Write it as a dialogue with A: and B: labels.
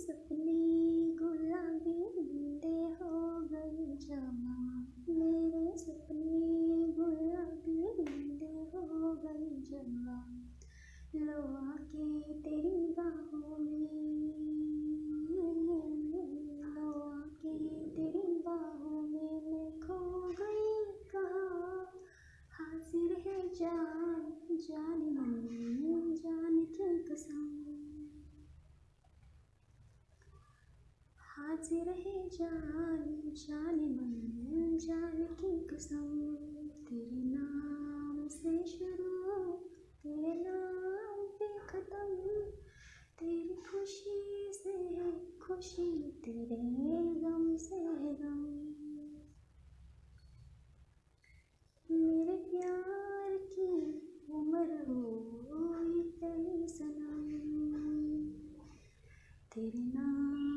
A: सपने गुलाबी बूंदे हो गए जमा। मेरे सपने गुलाबी बूंदे हो गए जमा। लो आके तेरी बाहों में लो आके तेरी बाहों में मैं खो गई कहाँ? हाजिर है जान जान मन जान की कसम हाजिर है जान जान मन, जान की कसम। तेरे नाम से शुरू, तेरे नाम पे खत्म। तेरी खुशी से खुशी, तेरे गम से गम। मेरे प्यार की उम्र हो तेरी सनम। तेरे नाम